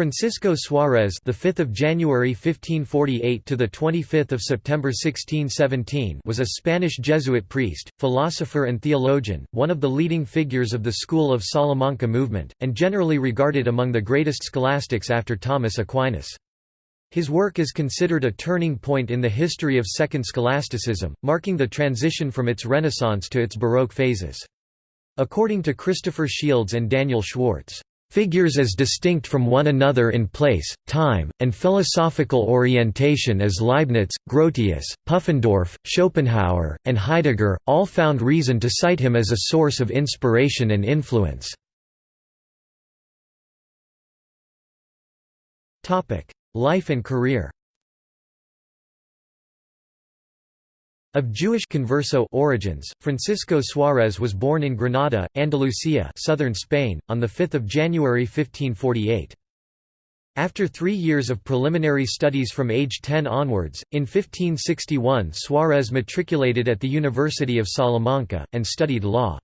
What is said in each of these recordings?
Francisco Suarez, the 5th of January 1548 to the 25th of September 1617, was a Spanish Jesuit priest, philosopher and theologian, one of the leading figures of the school of Salamanca movement, and generally regarded among the greatest scholastics after Thomas Aquinas. His work is considered a turning point in the history of Second Scholasticism, marking the transition from its Renaissance to its Baroque phases. According to Christopher Shields and Daniel Schwartz, figures as distinct from one another in place, time, and philosophical orientation as Leibniz, Grotius, Pufendorf, Schopenhauer, and Heidegger, all found reason to cite him as a source of inspiration and influence. Life and career Of Jewish converso origins, Francisco Suárez was born in Granada, Andalusia southern Spain, on 5 January 1548. After three years of preliminary studies from age 10 onwards, in 1561 Suárez matriculated at the University of Salamanca, and studied law.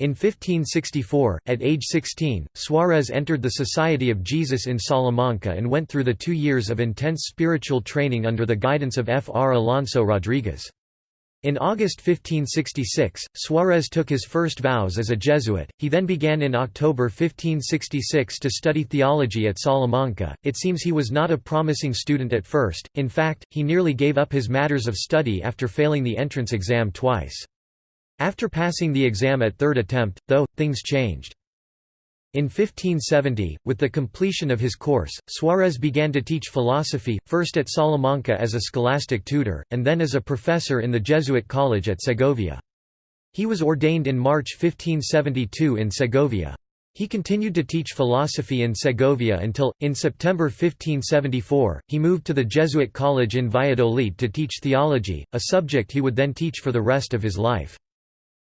In 1564, at age 16, Suárez entered the Society of Jesus in Salamanca and went through the two years of intense spiritual training under the guidance of Fr. Alonso Rodriguez. In August 1566, Suarez took his first vows as a Jesuit. He then began in October 1566 to study theology at Salamanca. It seems he was not a promising student at first, in fact, he nearly gave up his matters of study after failing the entrance exam twice. After passing the exam at third attempt, though, things changed. In 1570, with the completion of his course, Suarez began to teach philosophy, first at Salamanca as a scholastic tutor, and then as a professor in the Jesuit college at Segovia. He was ordained in March 1572 in Segovia. He continued to teach philosophy in Segovia until, in September 1574, he moved to the Jesuit college in Valladolid to teach theology, a subject he would then teach for the rest of his life.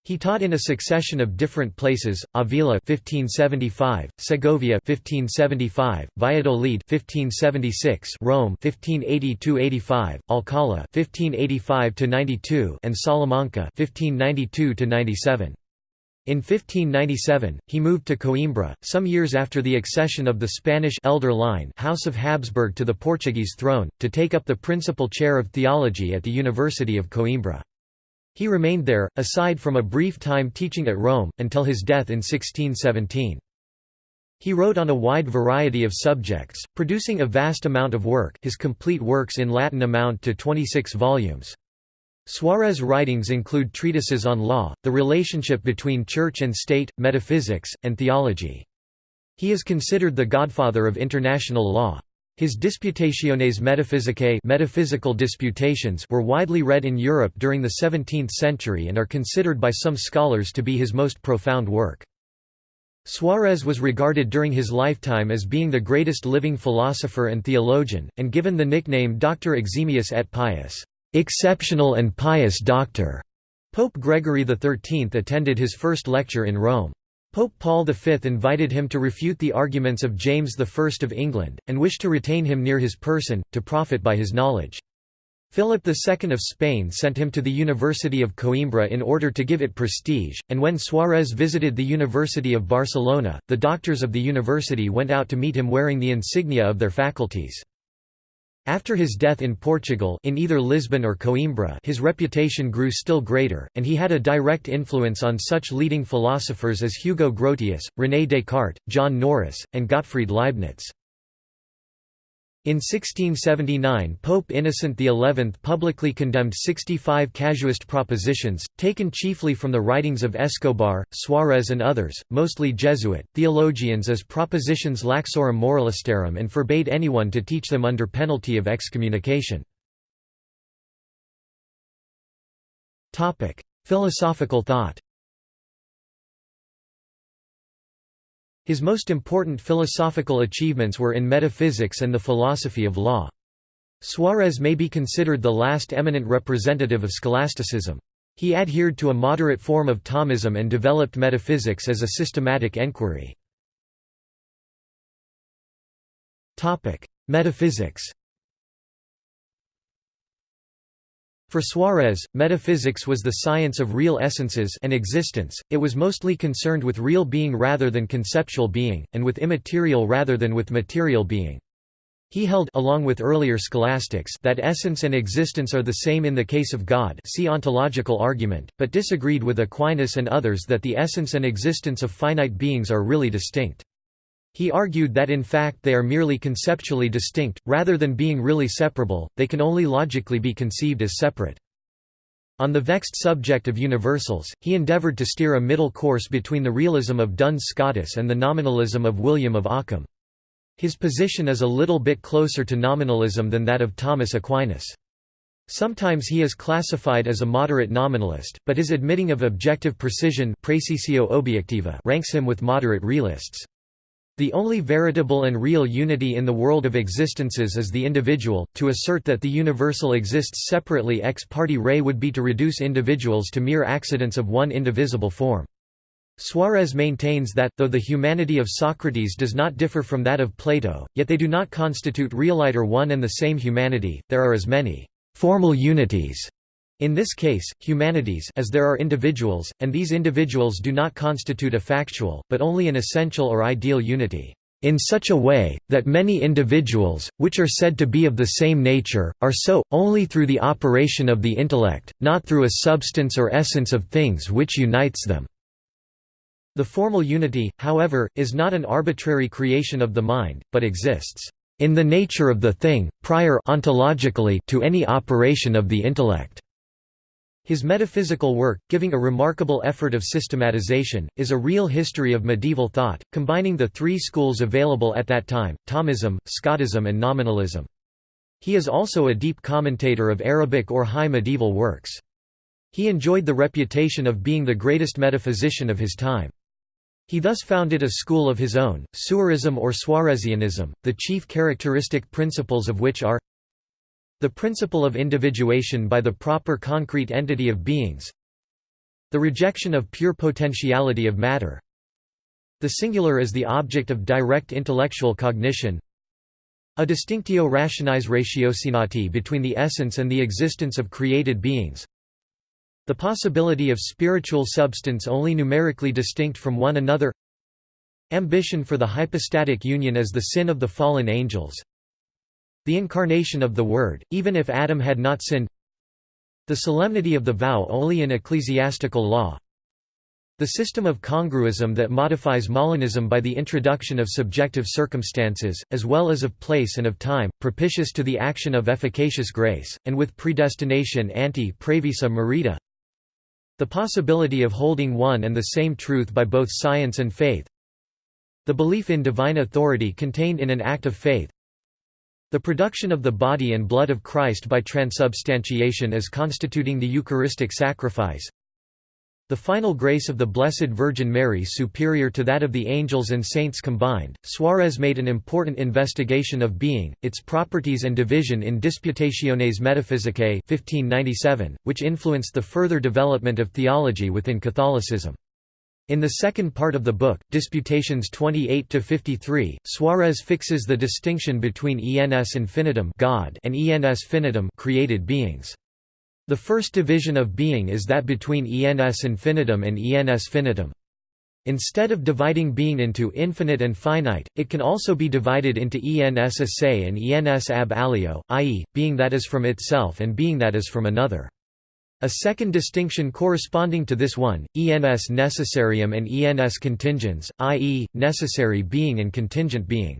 He taught in a succession of different places: Avila 1575, Segovia 1575, Valladolid 1576, Rome 1582-85, Alcalá 1585-92, and Salamanca 1592-97. In 1597, he moved to Coimbra, some years after the accession of the Spanish elder line House of Habsburg to the Portuguese throne, to take up the principal chair of theology at the University of Coimbra. He remained there, aside from a brief time teaching at Rome, until his death in 1617. He wrote on a wide variety of subjects, producing a vast amount of work his complete works in Latin amount to 26 volumes. Suarez' writings include treatises on law, the relationship between church and state, metaphysics, and theology. He is considered the godfather of international law. His Disputationes Metaphysicae metaphysical disputations were widely read in Europe during the 17th century and are considered by some scholars to be his most profound work. Suarez was regarded during his lifetime as being the greatest living philosopher and theologian, and given the nickname Doctor Eximius et Pius exceptional and pious doctor". Pope Gregory XIII attended his first lecture in Rome. Pope Paul V invited him to refute the arguments of James I of England, and wished to retain him near his person, to profit by his knowledge. Philip II of Spain sent him to the University of Coimbra in order to give it prestige, and when Suarez visited the University of Barcelona, the doctors of the university went out to meet him wearing the insignia of their faculties. After his death in Portugal in either Lisbon or Coimbra his reputation grew still greater, and he had a direct influence on such leading philosophers as Hugo Grotius, René Descartes, John Norris, and Gottfried Leibniz. In 1679 Pope Innocent XI publicly condemned 65 casuist propositions, taken chiefly from the writings of Escobar, Suarez and others, mostly Jesuit, theologians as propositions laxorum moralistarum and forbade anyone to teach them under penalty of excommunication. Philosophical thought His most important philosophical achievements were in metaphysics and the philosophy of law. Suarez may be considered the last eminent representative of scholasticism. He adhered to a moderate form of Thomism and developed metaphysics as a systematic enquiry. Metaphysics For Suarez, metaphysics was the science of real essences and existence, it was mostly concerned with real being rather than conceptual being, and with immaterial rather than with material being. He held along with earlier scholastics that essence and existence are the same in the case of God see ontological argument, but disagreed with Aquinas and others that the essence and existence of finite beings are really distinct. He argued that in fact they are merely conceptually distinct, rather than being really separable, they can only logically be conceived as separate. On the vexed subject of universals, he endeavoured to steer a middle course between the realism of Duns Scotus and the nominalism of William of Ockham. His position is a little bit closer to nominalism than that of Thomas Aquinas. Sometimes he is classified as a moderate nominalist, but his admitting of objective precision ranks him with moderate realists. The only veritable and real unity in the world of existences is the individual. To assert that the universal exists separately ex parte re would be to reduce individuals to mere accidents of one indivisible form. Suarez maintains that, though the humanity of Socrates does not differ from that of Plato, yet they do not constitute realiter one and the same humanity, there are as many formal unities in this case, humanities as there are individuals, and these individuals do not constitute a factual, but only an essential or ideal unity, in such a way, that many individuals, which are said to be of the same nature, are so, only through the operation of the intellect, not through a substance or essence of things which unites them. The formal unity, however, is not an arbitrary creation of the mind, but exists in the nature of the thing, prior ontologically to any operation of the intellect. His metaphysical work, giving a remarkable effort of systematization, is a real history of medieval thought, combining the three schools available at that time, Thomism, Scotism and Nominalism. He is also a deep commentator of Arabic or High Medieval works. He enjoyed the reputation of being the greatest metaphysician of his time. He thus founded a school of his own, Suarism or Suarezianism, the chief characteristic principles of which are the principle of individuation by the proper concrete entity of beings the rejection of pure potentiality of matter the singular as the object of direct intellectual cognition a distinctio rationis ratiocinati between the essence and the existence of created beings the possibility of spiritual substance only numerically distinct from one another Ambition for the hypostatic union as the sin of the fallen angels The incarnation of the Word, even if Adam had not sinned The solemnity of the vow only in ecclesiastical law the system of congruism that modifies Molinism by the introduction of subjective circumstances, as well as of place and of time, propitious to the action of efficacious grace, and with predestination ante praevisa merita the possibility of holding one and the same truth by both science and faith. The belief in divine authority contained in an act of faith. The production of the body and blood of Christ by transubstantiation as constituting the Eucharistic sacrifice. The final grace of the Blessed Virgin Mary superior to that of the angels and saints combined. Suarez made an important investigation of being, its properties and division in Disputationes Metaphysicae 1597, which influenced the further development of theology within Catholicism. In the second part of the book, Disputations 28–53, Suarez fixes the distinction between ens infinitum God and ens finitum created beings. The first division of being is that between ens infinitum and ens finitum. Instead of dividing being into infinite and finite, it can also be divided into ens a se and ens ab alio, i.e., being that is from itself and being that is from another. A second distinction corresponding to this one, ens necessarium and ens contingens, i.e., necessary being and contingent being.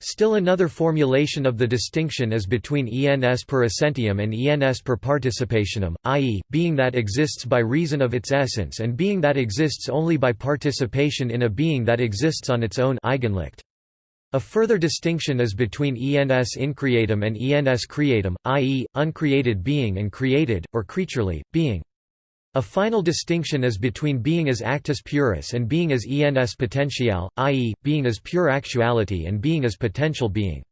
Still another formulation of the distinction is between ens per essentiam and ens per participationem, i.e., being that exists by reason of its essence and being that exists only by participation in a being that exists on its own Eigenlicht. A further distinction is between ens increatum and ens creatum, i.e., uncreated being and created, or creaturely, being. A final distinction is between being as actus purus and being as ens potential, i.e., being as pure actuality and being as potential being.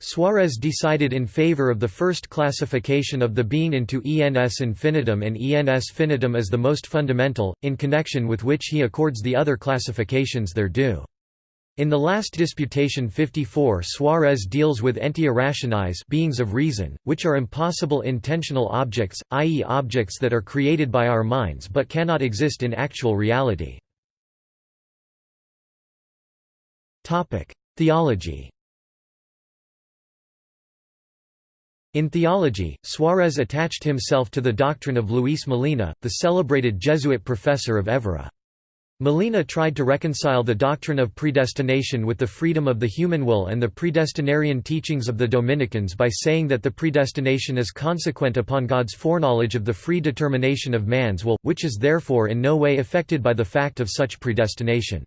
Suarez decided in favor of the first classification of the being into ens infinitum and ens finitum as the most fundamental, in connection with which he accords the other classifications their due. In the last disputation 54 Suarez deals with entia rationis beings of reason, which are impossible intentional objects, i.e. objects that are created by our minds but cannot exist in actual reality. Theology In theology, Suarez attached himself to the doctrine of Luis Molina, the celebrated Jesuit professor of Évora. Molina tried to reconcile the doctrine of predestination with the freedom of the human will and the predestinarian teachings of the Dominicans by saying that the predestination is consequent upon God's foreknowledge of the free determination of man's will, which is therefore in no way affected by the fact of such predestination.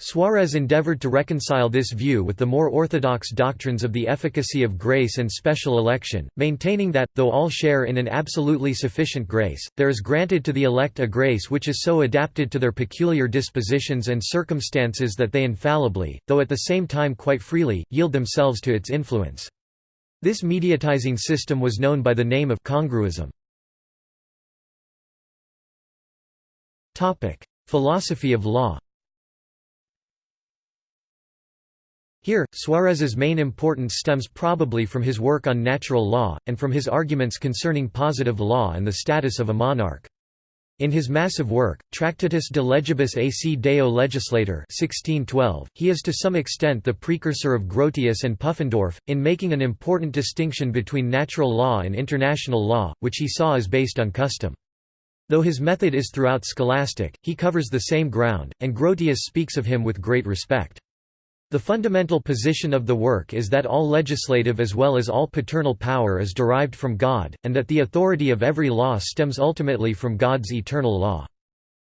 Suarez endeavored to reconcile this view with the more orthodox doctrines of the efficacy of grace and special election, maintaining that, though all share in an absolutely sufficient grace, there is granted to the elect a grace which is so adapted to their peculiar dispositions and circumstances that they infallibly, though at the same time quite freely, yield themselves to its influence. This mediatizing system was known by the name of congruism. Philosophy of law Here, Suarez's main importance stems probably from his work on natural law, and from his arguments concerning positive law and the status of a monarch. In his massive work, Tractatus de legibus ac deo legislator 1612, he is to some extent the precursor of Grotius and Pufendorf, in making an important distinction between natural law and international law, which he saw as based on custom. Though his method is throughout scholastic, he covers the same ground, and Grotius speaks of him with great respect. The fundamental position of the work is that all legislative as well as all paternal power is derived from God, and that the authority of every law stems ultimately from God's eternal law.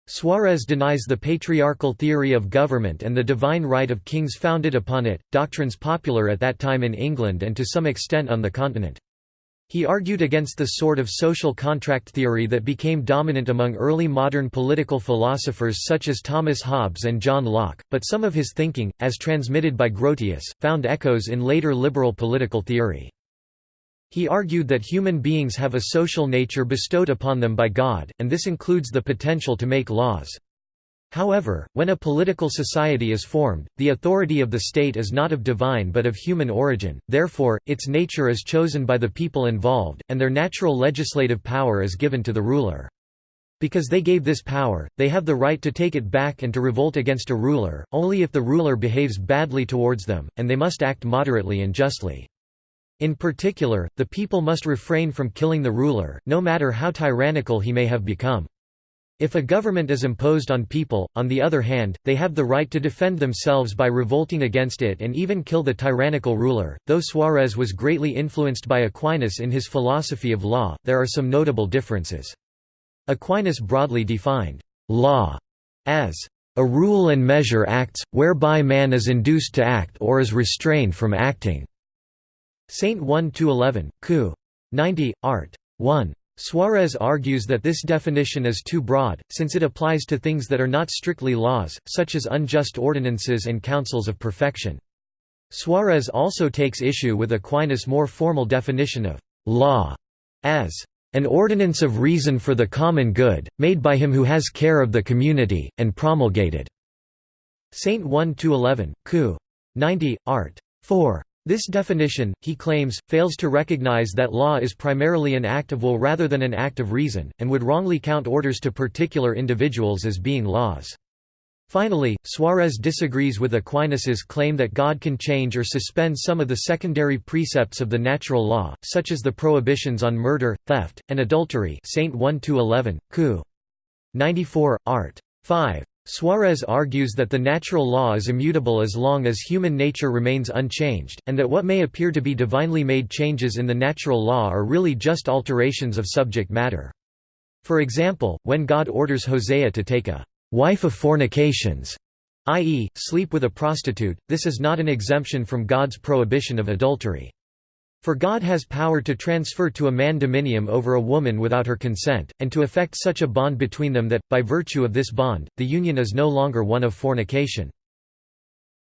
Suarez denies the patriarchal theory of government and the divine right of kings founded upon it, doctrines popular at that time in England and to some extent on the continent. He argued against the sort of social contract theory that became dominant among early modern political philosophers such as Thomas Hobbes and John Locke, but some of his thinking, as transmitted by Grotius, found echoes in later liberal political theory. He argued that human beings have a social nature bestowed upon them by God, and this includes the potential to make laws. However, when a political society is formed, the authority of the state is not of divine but of human origin, therefore, its nature is chosen by the people involved, and their natural legislative power is given to the ruler. Because they gave this power, they have the right to take it back and to revolt against a ruler, only if the ruler behaves badly towards them, and they must act moderately and justly. In particular, the people must refrain from killing the ruler, no matter how tyrannical he may have become. If a government is imposed on people, on the other hand, they have the right to defend themselves by revolting against it and even kill the tyrannical ruler. Though Suarez was greatly influenced by Aquinas in his philosophy of law, there are some notable differences. Aquinas broadly defined law as a rule and measure acts, whereby man is induced to act or is restrained from acting. Saint 1 11, Q. 90, Art. 1. Suarez argues that this definition is too broad, since it applies to things that are not strictly laws, such as unjust ordinances and councils of perfection. Suarez also takes issue with Aquinas' more formal definition of «law» as an ordinance of reason for the common good, made by him who has care of the community, and promulgated." Saint 1–11, Q. 90, Art. 4. This definition, he claims, fails to recognize that law is primarily an act of will rather than an act of reason, and would wrongly count orders to particular individuals as being laws. Finally, Suarez disagrees with Aquinas's claim that God can change or suspend some of the secondary precepts of the natural law, such as the prohibitions on murder, theft, and adultery Saint 1–11, Q. 94, Art. 5. Suarez argues that the natural law is immutable as long as human nature remains unchanged, and that what may appear to be divinely made changes in the natural law are really just alterations of subject matter. For example, when God orders Hosea to take a wife of fornications, i.e., sleep with a prostitute, this is not an exemption from God's prohibition of adultery. For God has power to transfer to a man dominium over a woman without her consent, and to effect such a bond between them that, by virtue of this bond, the union is no longer one of fornication.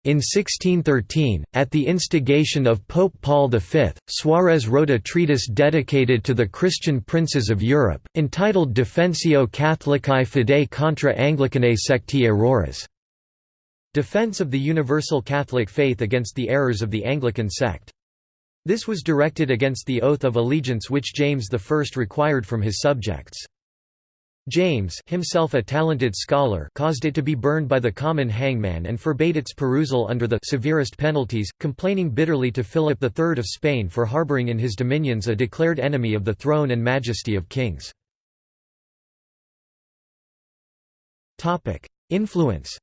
In 1613, at the instigation of Pope Paul V, Suarez wrote a treatise dedicated to the Christian princes of Europe, entitled Defensio Catholicae Fidei contra Anglicanae secti errores. defense of the universal Catholic faith against the errors of the Anglican sect. This was directed against the oath of allegiance which James I required from his subjects. James himself a talented scholar caused it to be burned by the common hangman and forbade its perusal under the severest penalties, complaining bitterly to Philip III of Spain for harbouring in his dominions a declared enemy of the throne and majesty of kings. Influence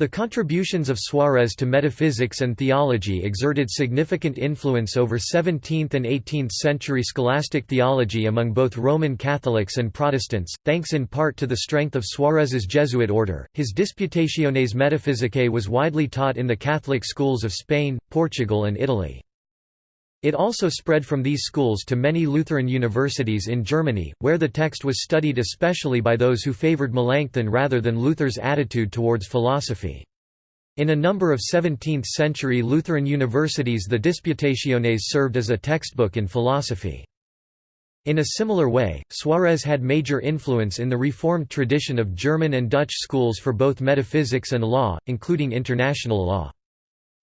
The contributions of Suarez to metaphysics and theology exerted significant influence over 17th and 18th century scholastic theology among both Roman Catholics and Protestants, thanks in part to the strength of Suarez's Jesuit order. His Disputationes Metaphysicae was widely taught in the Catholic schools of Spain, Portugal, and Italy. It also spread from these schools to many Lutheran universities in Germany, where the text was studied especially by those who favored Melanchthon rather than Luther's attitude towards philosophy. In a number of 17th-century Lutheran universities the Disputationes served as a textbook in philosophy. In a similar way, Suarez had major influence in the Reformed tradition of German and Dutch schools for both metaphysics and law, including international law.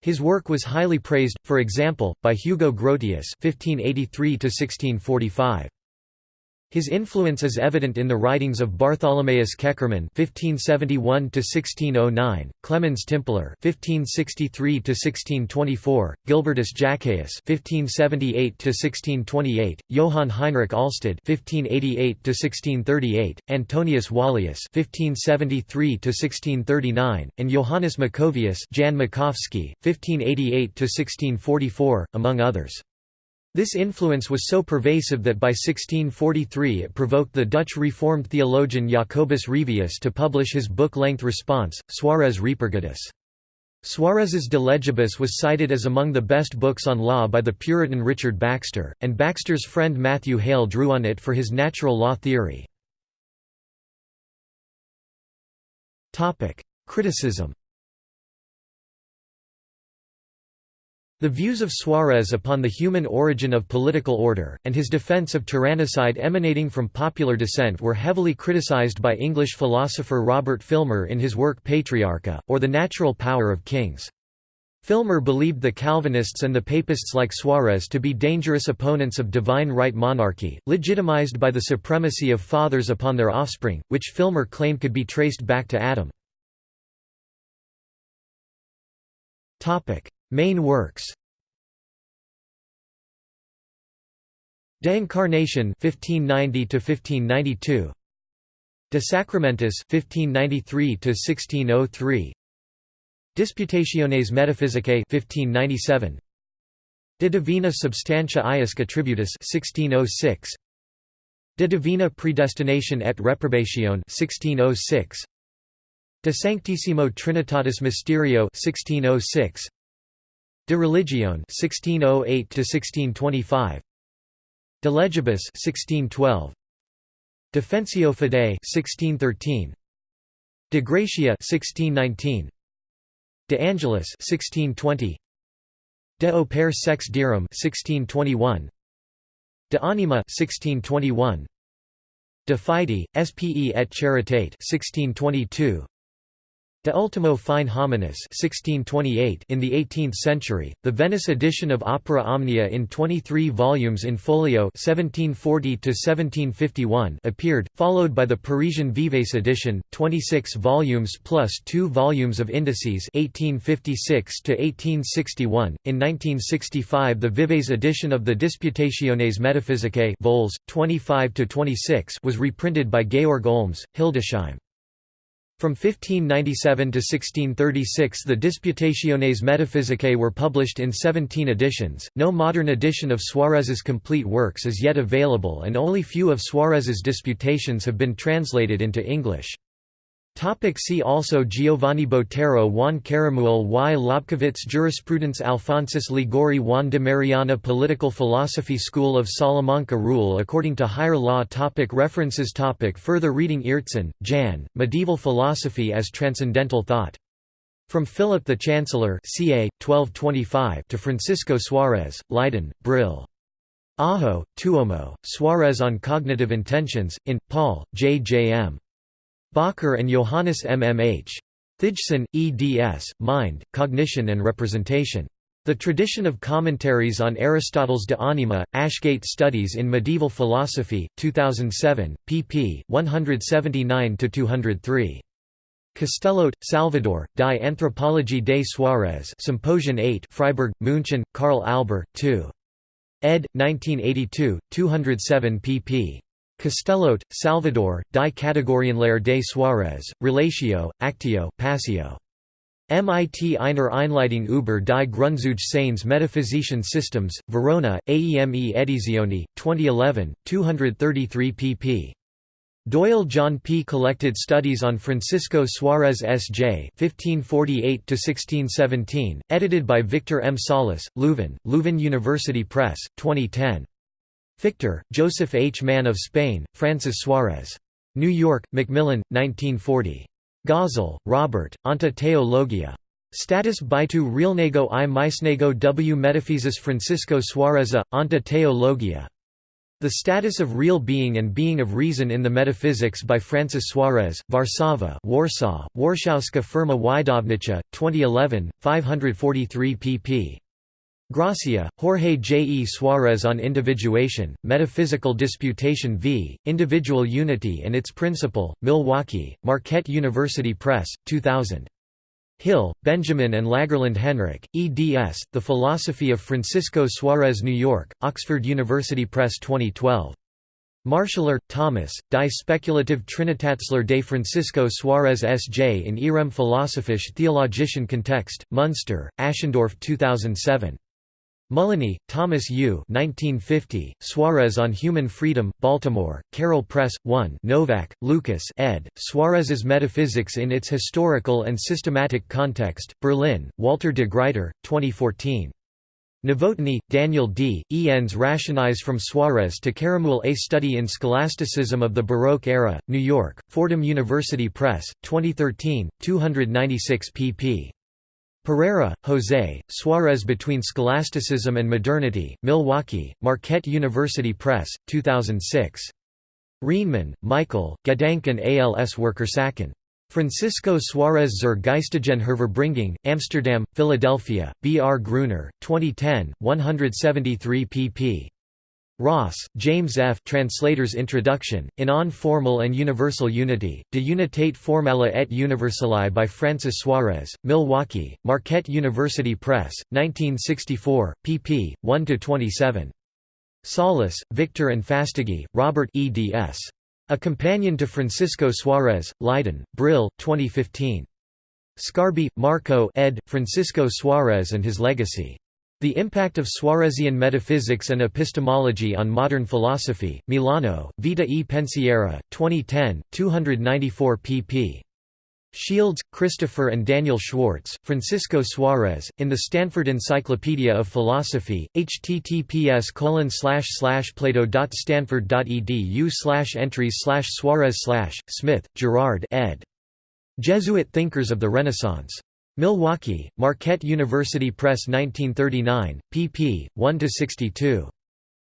His work was highly praised, for example, by Hugo Grotius (1583–1645). His influence is evident in the writings of Bartholomaeus Keckermann (1571–1609), Clemens Timpler (1563–1624), Gilbertus Jacchaeus (1578–1628), Johann Heinrich Alsted (1588–1638), Antonius Wallius (1573–1639), and Johannes Maccovius (Jan Makowski, 1588–1644), among others. This influence was so pervasive that by 1643 it provoked the Dutch Reformed theologian Jacobus Revius to publish his book-length response, Suarez Repurgatus. Suarez's De Legibus was cited as among the best books on law by the Puritan Richard Baxter, and Baxter's friend Matthew Hale drew on it for his natural law theory. Criticism The views of Suarez upon the human origin of political order, and his defense of tyrannicide emanating from popular dissent were heavily criticized by English philosopher Robert Filmer in his work Patriarcha, or The Natural Power of Kings. Filmer believed the Calvinists and the Papists like Suarez to be dangerous opponents of divine right monarchy, legitimized by the supremacy of fathers upon their offspring, which Filmer claimed could be traced back to Adam. Main works. De Incarnation 1590 to 1592 De Sacramentis 1593 to 1603 Disputationes Metaphysicae 1597 De Divina Substantia Iusque Attributus 1606 De Divina Predestination et Reprobatione 1606 De Sanctissimo Trinitatis Mysterio 1606 De Religione 1608 to 1625 De Legibus 1612 Defensio Fidei 1613 De Gratia 1619 De Angelis 1620 De Opere Sex Dierum 1621 De Anima 1621 De Fide, Spe et Charitate 1622 De Ultimo Fine Hominis 1628 in the 18th century, the Venice edition of Opera Omnia in 23 volumes in folio 1740 appeared, followed by the Parisian Vives edition, 26 volumes plus two volumes of indices 1856 In 1965 the Vives edition of the Disputationes Metaphysicae vols. 25 was reprinted by Georg Olms, Hildesheim. From 1597 to 1636 the Disputationes Metaphysicae were published in 17 editions, no modern edition of Suarez's complete works is yet available and only few of Suarez's disputations have been translated into English. Topic see also Giovanni Botero Juan Caramuel Y. Lobkowitz Jurisprudence Alphonsus Liguori Juan de Mariana Political Philosophy School of Salamanca Rule according to higher law topic References topic Further reading Aertsen, Jan, Medieval Philosophy as Transcendental Thought. From Philip the Chancellor ca. 1225 to Francisco Suarez, Leiden, Brill. Aho, Tuomo, Suarez on Cognitive Intentions, in, Paul, J. J. M. Bakker and Johannes MMH. Thijssen, eds, Mind, Cognition and Representation. The Tradition of Commentaries on Aristotle's De Anima, Ashgate Studies in Medieval Philosophy, 2007, pp. 179–203. Castellote, Salvador, Die Anthropologie des Suarez Symposium 8 Freiburg, München, Karl Alber, 2. ed. 1982, 207 pp. Castellote, Salvador, Die Kategorienlehre de Suarez, Relatio, Actio, Passio. MIT einer Einleitung über die Grundzüge metaphysischen Systems, Verona, AEME Edizioni, 2011, 233 pp. Doyle John P. Collected Studies on Francisco Suarez S.J. (1548–1617), edited by Victor M. Salas, Leuven, Leuven University Press, 2010. Fichter, Joseph H. Man of Spain, Francis Suarez. New York, Macmillan, 1940. Gazel, Robert, Anta Teologia. Status Baitu Realnego i Misnego w Metaphysis Francisco Suareza, Anta Teologia. The Status of Real Being and Being of Reason in the Metaphysics by Francis Suarez, Warszawa Warsaw, Warszawska Firma Wydawnicza, 2011, 543 pp. Gracia, Jorge J. E. Suarez on Individuation, Metaphysical Disputation v. Individual Unity and Its Principle, Milwaukee, Marquette University Press, 2000. Hill, Benjamin and Lagerlund Henrik, eds. The Philosophy of Francisco Suarez New York, Oxford University Press 2012. Marschler, Thomas, Die Spekulative Trinitätslehre de Francisco Suarez S.J. in Ihrem philosophisch theologischen Kontext, Munster, Aschendorff 2007. Mullany, Thomas U. 1950, Suarez on Human Freedom, Baltimore, Carroll Press, 1 Novak, Lucas ed., Suarez's Metaphysics in its Historical and Systematic Context, Berlin, Walter de Gruyter, 2014. Novotny, Daniel D., Ens Rationis from Suarez to Caramuel A Study in Scholasticism of the Baroque Era, New York, Fordham University Press, 2013, 296 pp. Pereira, Jose, Suarez Between Scholasticism and Modernity, Milwaukee, Marquette University Press, 2006. Renemann, Michael, Gedanken als Wirkursachen. Francisco Suarez zur geistigen Hervorbringung, Amsterdam, Philadelphia, B. R. Gruner, 2010, 173 pp. Ross, James F. Translator's Introduction, in On Formal and Universal Unity, De Unitate Formella et Universali by Francis Suarez, Milwaukee, Marquette University Press, 1964, pp. 1–27. Salas, Victor and Fastiggi, Robert eds. A Companion to Francisco Suarez, Leiden, Brill, 2015. Sgarbi, Marco ed., Francisco Suarez and His Legacy. The Impact of Suarezian Metaphysics and Epistemology on Modern Philosophy, Milano, Vita e Pensiero, 2010, 294 pp. Shields, Christopher and Daniel Schwartz, Francisco Suarez, in the Stanford Encyclopedia of Philosophy, https plato.stanford.edu entries Suarez Smith, Gerard ed. Jesuit Thinkers of the Renaissance. Milwaukee, Marquette University Press 1939, pp. 1–62.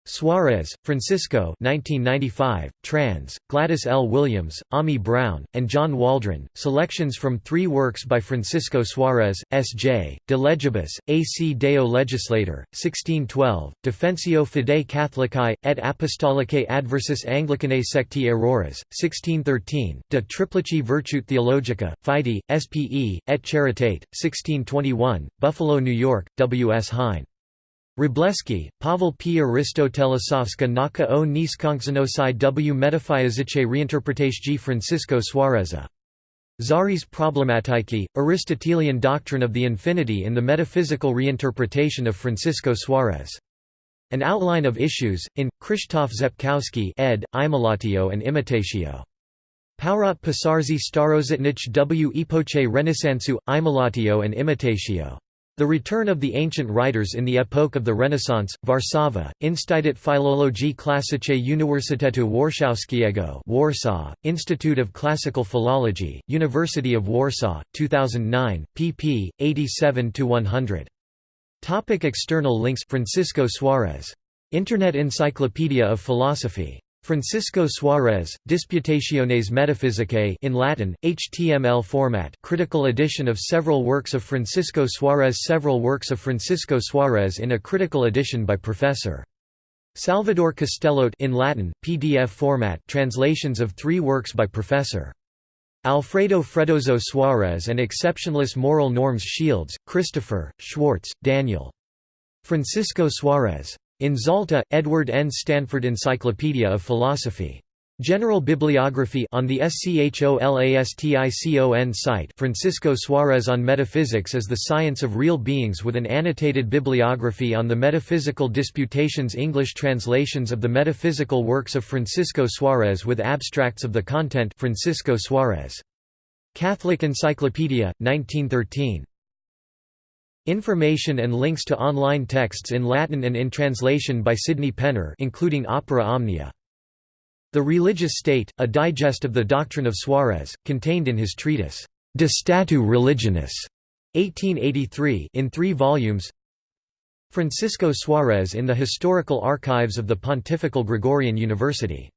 Suarez, Francisco 1995, trans, Gladys L. Williams, Ammi Brown, and John Waldron, selections from three works by Francisco Suarez, S.J., De Legibus, A.C. Deo Legislator, 1612, Defensio Fidei Catholicae, et Apostolicae adversus Anglicanae secti errores, 1613, De Triplici Virtute Theologica, Fide, S.P.E., et Charitate, 1621, Buffalo, New York, W. S. Hein. Wróblewski, Pavel P. Arystotelesowska naka o niskonkzanosi w metaphysice reinterpretage Francisco Suareza. Zaris Problematyki, Aristotelian Doctrine of the Infinity in the Metaphysical Reinterpretation of Francisco Suarez. An Outline of Issues, in, Krzysztof Zepkowski ed., Imitatio and Imitatio. Powrot Pisarzi Starozitnich w epoche Renaissansu, Imitatio and Imitatio. The return of the ancient writers in the epoch of the Renaissance, Warszawa, Instytut Filologii Klassiczej Uniwersytetu Warszawskiego Warsaw, Institute of Classical Philology, University of Warsaw, 2009, pp. 87–100. Topic external links Francisco Suarez. Internet Encyclopedia of Philosophy Francisco Suarez, Disputationes Metaphysicae in Latin, HTML format critical edition of several works of Francisco Suarez Several works of Francisco Suarez in a critical edition by Professor. Salvador Castellote in Latin, PDF format translations of three works by Professor. Alfredo Freddoso Suarez and Exceptionless Moral Norms Shields, Christopher, Schwartz, Daniel. Francisco Suarez. In Zalta, Edward N. Stanford Encyclopedia of Philosophy. General Bibliography on the SCHOLASTICON site Francisco Suarez on Metaphysics as the Science of Real Beings with an annotated bibliography on the Metaphysical Disputations English translations of the metaphysical works of Francisco Suarez with abstracts of the content Francisco Suarez. Catholic Encyclopedia, 1913. Information and links to online texts in Latin and in translation by Sydney Penner including Opera Omnia. The Religious State, a digest of the doctrine of Suarez, contained in his treatise, De Statu Religionis, 1883 in three volumes Francisco Suarez in the Historical Archives of the Pontifical Gregorian University